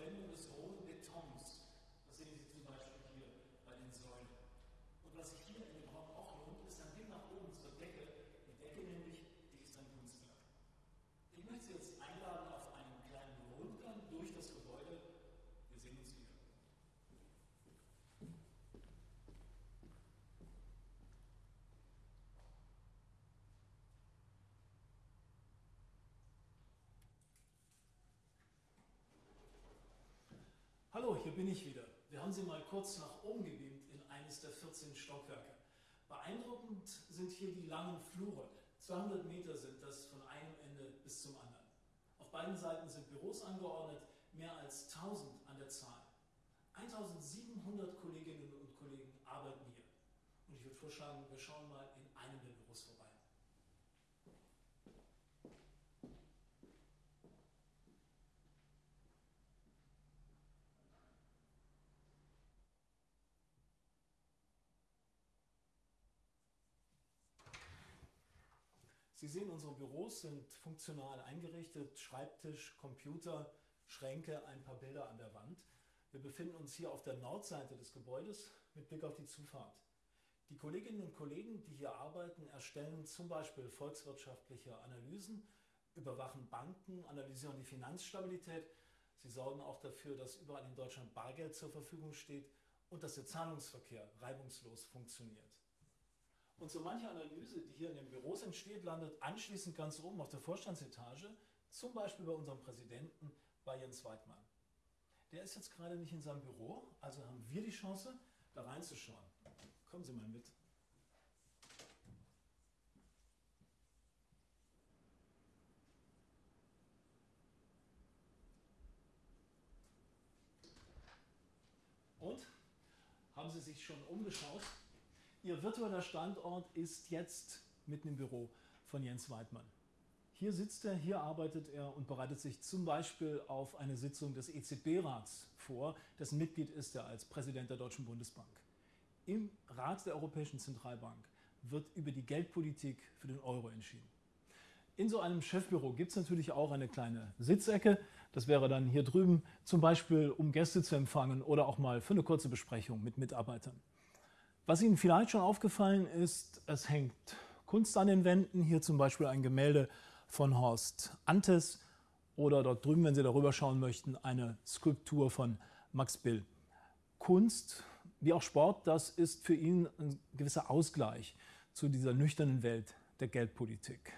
Verwendung des Hier bin ich wieder. Wir haben Sie mal kurz nach oben gebeamt in eines der 14 Stockwerke. Beeindruckend sind hier die langen Flure. 200 Meter sind das von einem Ende bis zum anderen. Auf beiden Seiten sind Büros angeordnet, mehr als 1000 an der Zahl. 1700 Kolleginnen und Kollegen arbeiten hier. Und ich würde vorschlagen, wir schauen mal in einem der Büros vorbei. Sie sehen, unsere Büros sind funktional eingerichtet. Schreibtisch, Computer, Schränke, ein paar Bilder an der Wand. Wir befinden uns hier auf der Nordseite des Gebäudes mit Blick auf die Zufahrt. Die Kolleginnen und Kollegen, die hier arbeiten, erstellen zum Beispiel volkswirtschaftliche Analysen, überwachen Banken, analysieren die Finanzstabilität. Sie sorgen auch dafür, dass überall in Deutschland Bargeld zur Verfügung steht und dass der Zahlungsverkehr reibungslos funktioniert. Und so manche Analyse, die hier in den Büros entsteht, landet anschließend ganz oben auf der Vorstandsetage, zum Beispiel bei unserem Präsidenten, bei Jens Weidmann. Der ist jetzt gerade nicht in seinem Büro, also haben wir die Chance, da reinzuschauen. Kommen Sie mal mit. Und? Haben Sie sich schon umgeschaut? Ihr virtueller Standort ist jetzt mitten im Büro von Jens Weidmann. Hier sitzt er, hier arbeitet er und bereitet sich zum Beispiel auf eine Sitzung des EZB-Rats vor, dessen Mitglied ist er als Präsident der Deutschen Bundesbank. Im Rat der Europäischen Zentralbank wird über die Geldpolitik für den Euro entschieden. In so einem Chefbüro gibt es natürlich auch eine kleine Sitzecke. Das wäre dann hier drüben, zum Beispiel um Gäste zu empfangen oder auch mal für eine kurze Besprechung mit Mitarbeitern. Was Ihnen vielleicht schon aufgefallen ist, es hängt Kunst an den Wänden, hier zum Beispiel ein Gemälde von Horst Antes oder dort drüben, wenn Sie darüber schauen möchten, eine Skulptur von Max Bill. Kunst, wie auch Sport, das ist für ihn ein gewisser Ausgleich zu dieser nüchternen Welt der Geldpolitik.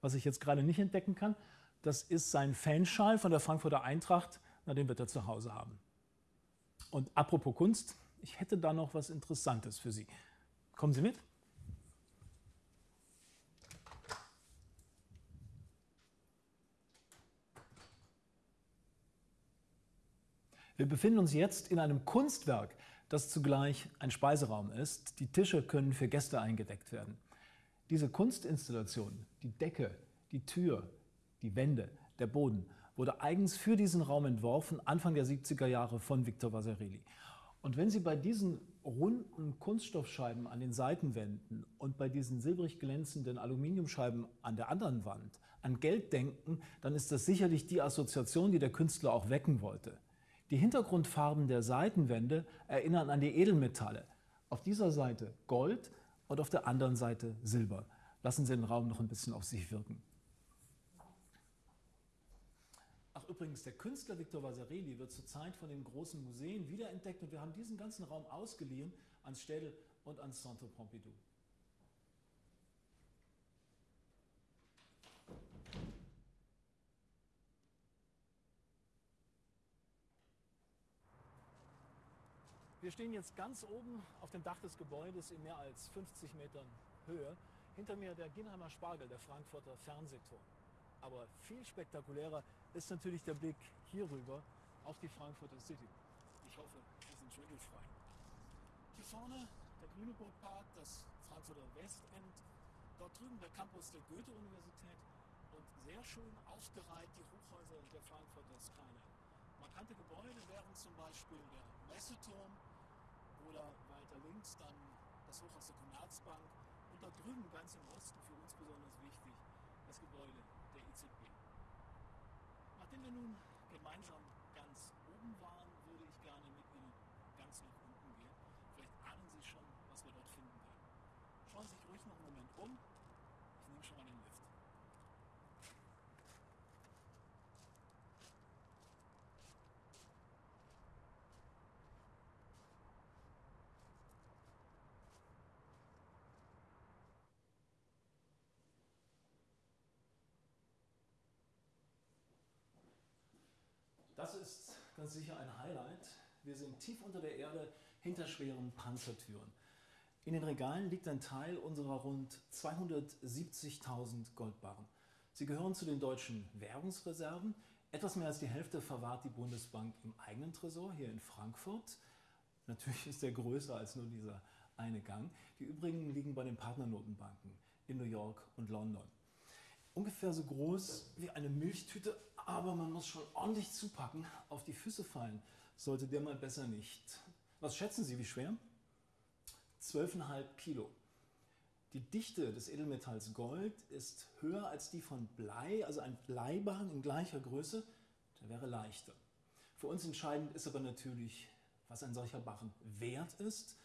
Was ich jetzt gerade nicht entdecken kann, das ist sein Fanschal von der Frankfurter Eintracht, na, den wird er zu Hause haben. Und apropos Kunst, ich hätte da noch was Interessantes für Sie. Kommen Sie mit? Wir befinden uns jetzt in einem Kunstwerk, das zugleich ein Speiseraum ist. Die Tische können für Gäste eingedeckt werden. Diese Kunstinstallation, die Decke, die Tür, die Wände, der Boden, wurde eigens für diesen Raum entworfen, Anfang der 70er Jahre von Victor Vasarely. Und wenn Sie bei diesen runden Kunststoffscheiben an den Seitenwänden und bei diesen silbrig glänzenden Aluminiumscheiben an der anderen Wand an Geld denken, dann ist das sicherlich die Assoziation, die der Künstler auch wecken wollte. Die Hintergrundfarben der Seitenwände erinnern an die Edelmetalle. Auf dieser Seite Gold und auf der anderen Seite Silber. Lassen Sie den Raum noch ein bisschen auf sich wirken. Ach übrigens, der Künstler Victor Vasarely wird zurzeit von den großen Museen wiederentdeckt und wir haben diesen ganzen Raum ausgeliehen ans Städel und ans Centre Pompidou. Wir stehen jetzt ganz oben auf dem Dach des Gebäudes in mehr als 50 Metern Höhe. Hinter mir der Ginheimer Spargel, der Frankfurter Fernsehturm. Aber viel spektakulärer ist natürlich der Blick hier rüber auf die Frankfurter City. Ich hoffe, Sie sind schwindelfrei. Hier vorne der Grüneburg-Park, das Frankfurter Westend. Dort drüben der Campus der Goethe-Universität und sehr schön aufgereiht die Hochhäuser der Frankfurter Skyline. Markante Gebäude wären zum Beispiel der Messeturm oder weiter links dann das Hochhaus der Commerzbank und da drüben ganz im Osten für uns besonders wichtig das Gebäude der EZB. Nachdem wir nun gemeinsam ganz oben waren, würde ich gerne mit Ihnen ganz nach unten gehen. Vielleicht ahnen Sie schon, was wir dort finden. Schauen Sie sich ruhig noch einen Moment um. Ich nehme schon mal den Lift. Das ist ganz sicher ein Highlight. Wir sind tief unter der Erde hinter schweren Panzertüren. In den Regalen liegt ein Teil unserer rund 270.000 Goldbarren. Sie gehören zu den deutschen Währungsreserven. Etwas mehr als die Hälfte verwahrt die Bundesbank im eigenen Tresor hier in Frankfurt. Natürlich ist der größer als nur dieser eine Gang. Die übrigen liegen bei den Partnernotenbanken in New York und London. Ungefähr so groß wie eine Milchtüte, aber man muss schon ordentlich zupacken. Auf die Füße fallen sollte der mal besser nicht. Was schätzen Sie, wie schwer? 12,5 Kilo. Die Dichte des Edelmetalls Gold ist höher als die von Blei, also ein Bleibarren in gleicher Größe, der wäre leichter. Für uns entscheidend ist aber natürlich, was ein solcher Barren wert ist.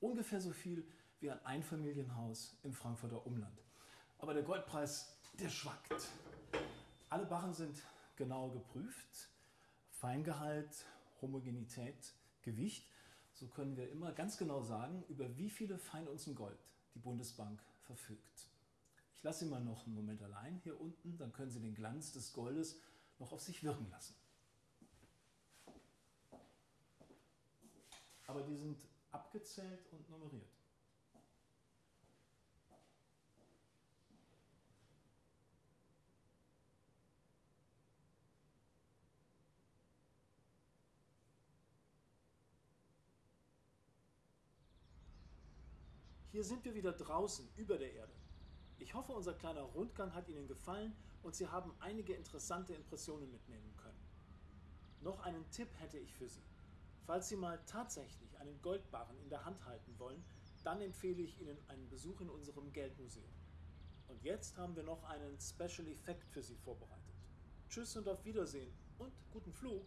Ungefähr so viel wie ein Einfamilienhaus im Frankfurter Umland. Aber der Goldpreis, der schwankt. Alle Barren sind genau geprüft. Feingehalt, Homogenität, Gewicht. So können wir immer ganz genau sagen, über wie viele Feinunzen Gold die Bundesbank verfügt. Ich lasse Sie mal noch einen Moment allein hier unten, dann können Sie den Glanz des Goldes noch auf sich wirken lassen. Aber die sind abgezählt und nummeriert. Hier sind wir wieder draußen über der Erde. Ich hoffe, unser kleiner Rundgang hat Ihnen gefallen und Sie haben einige interessante Impressionen mitnehmen können. Noch einen Tipp hätte ich für Sie. Falls Sie mal tatsächlich einen Goldbarren in der Hand halten wollen, dann empfehle ich Ihnen einen Besuch in unserem Geldmuseum. Und jetzt haben wir noch einen Special Effekt für Sie vorbereitet. Tschüss und auf Wiedersehen und guten Flug!